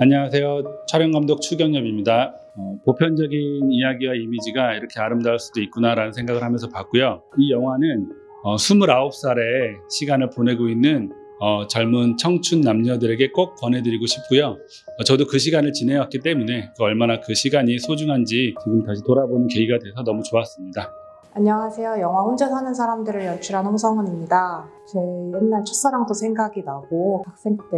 안녕하세요. 촬영감독 추경엽입니다. 어, 보편적인 이야기와 이미지가 이렇게 아름다울 수도 있구나라는 생각을 하면서 봤고요. 이 영화는 어, 29살의 시간을 보내고 있는 어, 젊은 청춘 남녀들에게 꼭 권해드리고 싶고요. 어, 저도 그 시간을 지내왔기 때문에 그 얼마나 그 시간이 소중한지 지금 다시 돌아보는 계기가 돼서 너무 좋았습니다. 안녕하세요. 영화 혼자 사는 사람들을 연출한 홍성은입니다. 제 옛날 첫사랑도 생각이 나고 학생 때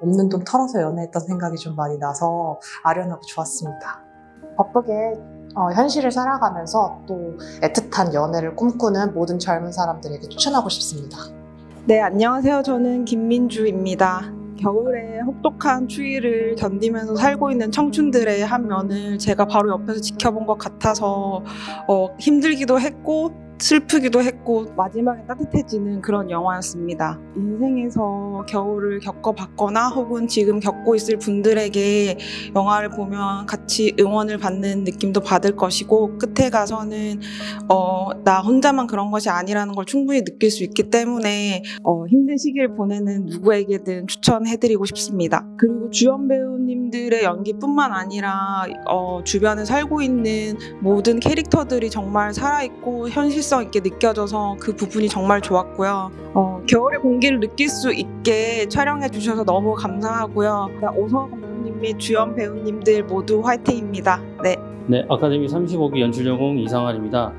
없는 돈 털어서 연애했던 생각이 좀 많이 나서 아련하고 좋았습니다. 바쁘게 어, 현실을 살아가면서 또 애틋한 연애를 꿈꾸는 모든 젊은 사람들에게 추천하고 싶습니다. 네, 안녕하세요. 저는 김민주입니다. 겨울에 혹독한 추위를 견디면서 살고 있는 청춘들의 한 면을 제가 바로 옆에서 지켜본 것 같아서 어, 힘들기도 했고 슬프기도 했고 마지막에 따뜻해지는 그런 영화였습니다. 인생에서 겨울을 겪어봤거나 혹은 지금 겪고 있을 분들에게 영화를 보면 같이 응원을 받는 느낌도 받을 것이고 끝에 가서는 어, 나 혼자만 그런 것이 아니라는 걸 충분히 느낄 수 있기 때문에 어, 힘든 시기를 보내는 누구에게든 추천해드리고 싶습니다. 그리고 주연 배우님들의 연기뿐만 아니라 어, 주변에 살고 있는 모든 캐릭터들이 정말 살아있고 현실 성 있게 느껴져서 그 부분이 정말 좋았고요. 어, 겨울의 공기를 느낄 수 있게 촬영해 주셔서 너무 감사하고요. 오성호 감독님 및 주연 배우님들 모두 화이팅입니다. 네. 네, 아카데미 35기 연출전공 이상환입니다.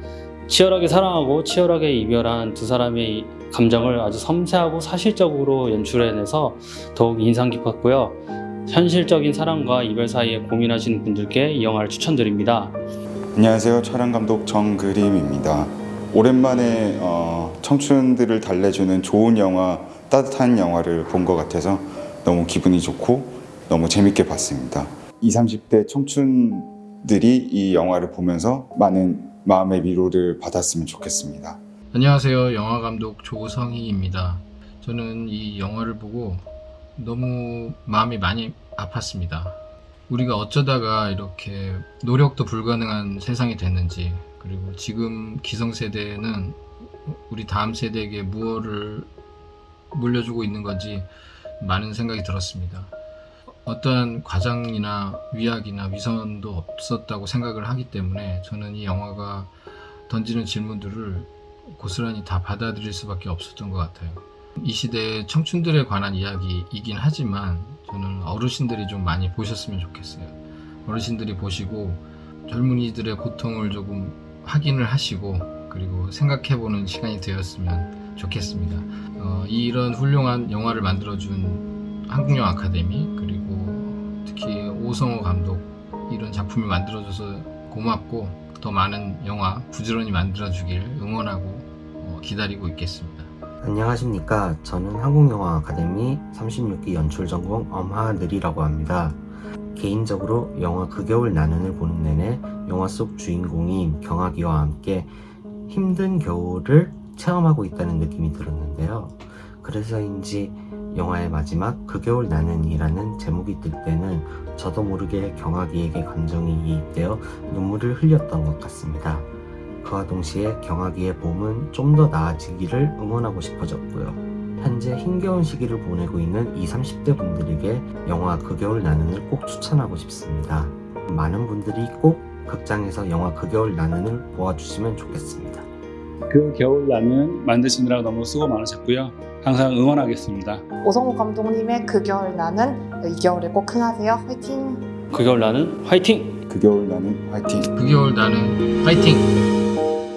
치열하게 사랑하고 치열하게 이별한 두 사람의 감정을 아주 섬세하고 사실적으로 연출해내서 더욱 인상 깊었고요. 현실적인 사랑과 이별 사이에 고민하시는 분들께 이 영화를 추천드립니다. 안녕하세요. 촬영 감독 정그림입니다. 오랜만에 어, 청춘들을 달래주는 좋은 영화, 따뜻한 영화를 본 것 같아서 너무 기분이 좋고 너무 재밌게 봤습니다. 20, 30대 청춘들이 이 영화를 보면서 많은 마음의 위로를 받았으면 좋겠습니다. 안녕하세요. 영화 감독 조성희입니다. 저는 이 영화를 보고 너무 마음이 많이 아팠습니다. 우리가 어쩌다가 이렇게 노력도 불가능한 세상이 됐는지 그리고 지금 기성세대는 우리 다음 세대에게 무엇을 물려주고 있는 건지 많은 생각이 들었습니다. 어떠한 과장이나 위약이나 위선도 없었다고 생각을 하기 때문에 저는 이 영화가 던지는 질문들을 고스란히 다 받아들일 수밖에 없었던 것 같아요. 이 시대의 청춘들에 관한 이야기이긴 하지만 저는 어르신들이 좀 많이 보셨으면 좋겠어요. 어르신들이 보시고 젊은이들의 고통을 조금 확인을 하시고 그리고 생각해보는 시간이 되었으면 좋겠습니다. 어, 이런 훌륭한 영화를 만들어준 한국영화 아카데미 그리고 특히 오성호 감독 이런 작품을 만들어줘서 고맙고 더 많은 영화 부지런히 만들어주길 응원하고 어, 기다리고 있겠습니다. 안녕하십니까. 저는 한국영화 아카데미 36기 연출 전공 엄하늘이라고 합니다. 개인적으로 영화 그 겨울 나는을 보는 내내 영화 속 주인공인 경아기와 함께 힘든 겨울을 체험하고 있다는 느낌이 들었는데요. 그래서인지 영화의 마지막 그 겨울 나는이라는 제목이 뜰 때는 저도 모르게 경아기에게 감정이 이입되어 눈물을 흘렸던 것 같습니다. 그와 동시에 경아기의 봄은 좀 더 나아지기를 응원하고 싶어졌고요. 현재 힘겨운 시기를 보내고 있는 20, 30대 분들에게 영화 그 겨울 나는을 꼭 추천하고 싶습니다. 많은 분들이 꼭 극장에서 영화 그 겨울 나는을 보아주시면 좋겠습니다. 그 겨울 나는 만드시느라 너무 수고 많으셨고요. 항상 응원하겠습니다. 오성호 감독님의 그 겨울 나는 이 겨울에 꼭 흥하세요. 화이팅! 그 겨울 나는 화이팅! 그 겨울 나는 화이팅! 그 겨울 나는 화이팅! Thank you.